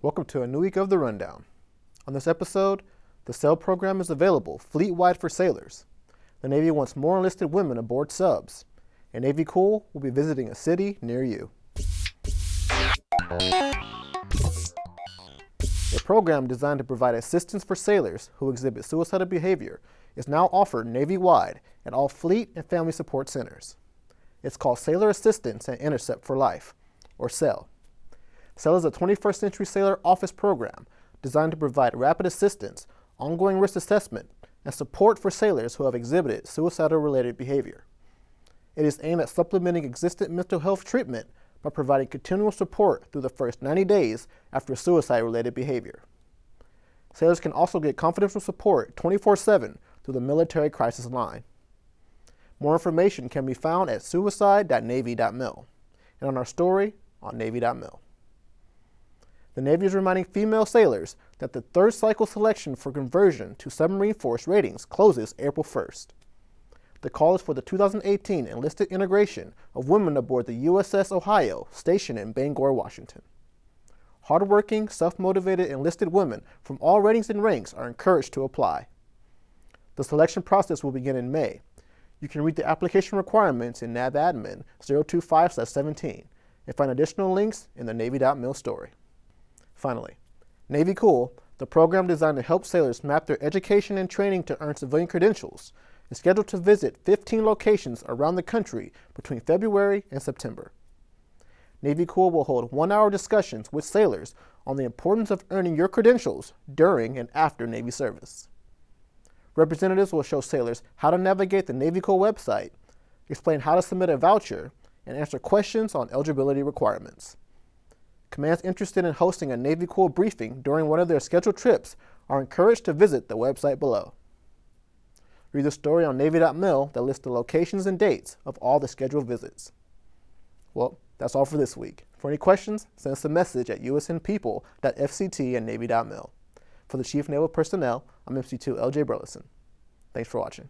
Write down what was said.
Welcome to a new week of The Rundown. On this episode, the SAIL program is available fleet-wide for sailors. The Navy wants more enlisted women aboard subs. And Navy Cool will be visiting a city near you. A program designed to provide assistance for sailors who exhibit suicidal behavior is now offered Navy-wide at all Fleet and Family Support Centers. It's called Sailor Assistance and Intercept for Life, or SAIL. SAIL is a 21st Century Sailor Office program designed to provide rapid assistance, ongoing risk assessment, and support for sailors who have exhibited suicidal-related behavior. It is aimed at supplementing existing mental health treatment by providing continual support through the first 90 days after suicide-related behavior. Sailors can also get confidential support 24-7 through the Military Crisis Line. More information can be found at suicide.navy.mil and on our story on navy.mil the Navy is reminding female sailors that the third cycle selection for conversion to submarine force ratings closes April 1st. The call is for the 2018 enlisted integration of women aboard the USS Ohio stationed in Bangor, Washington. Hardworking, self-motivated enlisted women from all ratings and ranks are encouraged to apply. The selection process will begin in May. You can read the application requirements in NAVADMIN 025-17 and find additional links in the Navy.mil story. Finally, Navy Cool, the program designed to help sailors map their education and training to earn civilian credentials, is scheduled to visit 15 locations around the country between February and September. Navy Cool will hold one-hour discussions with sailors on the importance of earning your credentials during and after Navy service. Representatives will show sailors how to navigate the Navy Cool website, explain how to submit a voucher, and answer questions on eligibility requirements. Commands interested in hosting a Navy Cool briefing during one of their scheduled trips are encouraged to visit the website below. Read the story on Navy.mil that lists the locations and dates of all the scheduled visits. Well, that's all for this week. For any questions, send us a message at usnpeople.fct and Navy.mil. For the Chief Naval Personnel, I'm MC2 LJ Burleson. Thanks for watching.